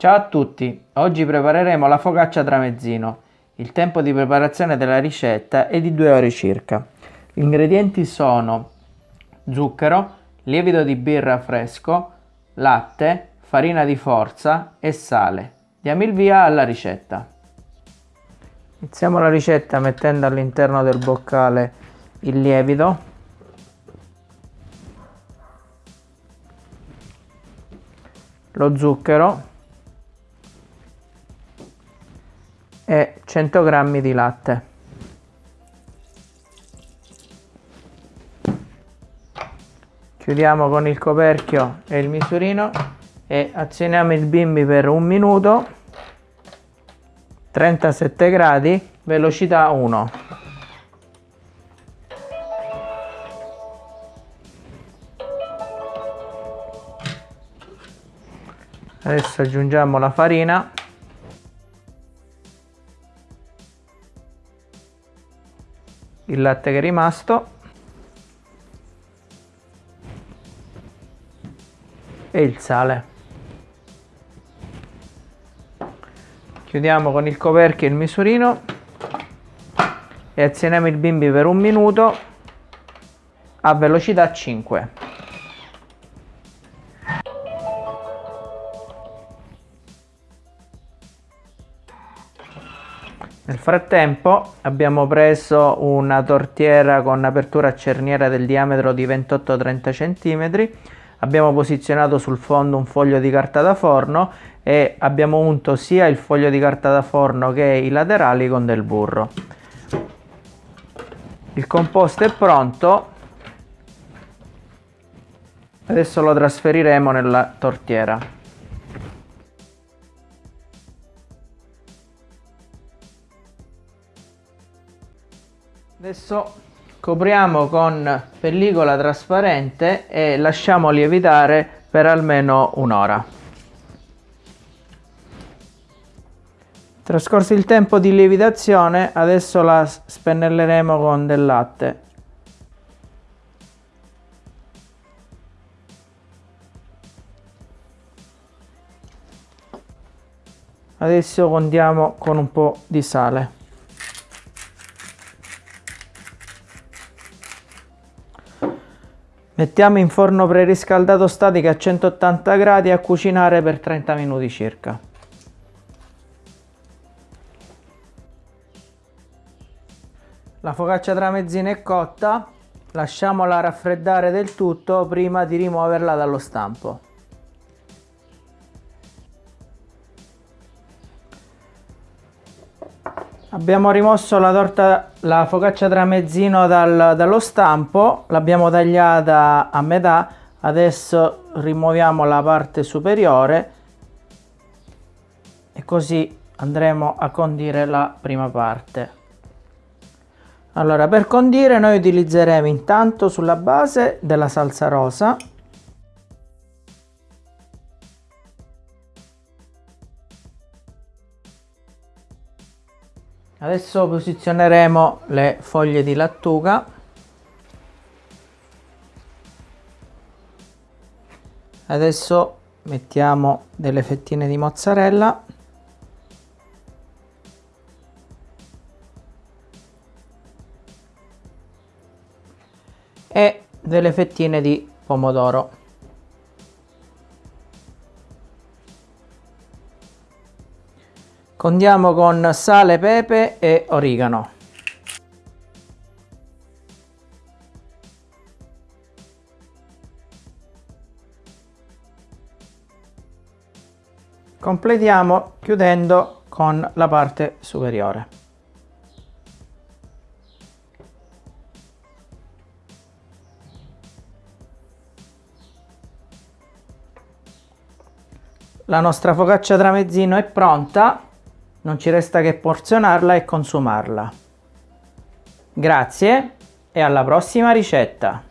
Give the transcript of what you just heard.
Ciao a tutti, oggi prepareremo la focaccia tramezzino. Il tempo di preparazione della ricetta è di 2 ore circa. Gli ingredienti sono zucchero, lievito di birra fresco, latte, farina di forza e sale. Diamo il via alla ricetta. Iniziamo la ricetta mettendo all'interno del boccale il lievito lo zucchero e 100 g di latte. Chiudiamo con il coperchio e il misurino e azioniamo il bimbi per un minuto, 37 gradi, velocità 1. Adesso aggiungiamo la farina il latte che è rimasto. E il sale. Chiudiamo con il coperchio il misurino. E azioniamo il bimbi per un minuto a velocità 5 Nel frattempo abbiamo preso una tortiera con apertura a cerniera del diametro di 28-30 cm, abbiamo posizionato sul fondo un foglio di carta da forno e abbiamo unto sia il foglio di carta da forno che i laterali con del burro. Il composto è pronto, adesso lo trasferiremo nella tortiera. Adesso copriamo con pellicola trasparente e lasciamo lievitare per almeno un'ora. Trascorso il tempo di lievitazione, adesso la spennelleremo con del latte. Adesso condiamo con un po' di sale. Mettiamo in forno preriscaldato statico a 180 gradi a cucinare per 30 minuti circa. La focaccia tramezzina è cotta, lasciamola raffreddare del tutto prima di rimuoverla dallo stampo. Abbiamo rimosso la torta, la focaccia tramezzino dal, dallo stampo, l'abbiamo tagliata a metà, adesso rimuoviamo la parte superiore e così andremo a condire la prima parte. Allora per condire noi utilizzeremo intanto sulla base della salsa rosa Adesso posizioneremo le foglie di lattuga. Adesso mettiamo delle fettine di mozzarella. E delle fettine di pomodoro. Condiamo con sale, pepe e origano. Completiamo chiudendo con la parte superiore. La nostra focaccia tramezzino è pronta non ci resta che porzionarla e consumarla. Grazie e alla prossima ricetta!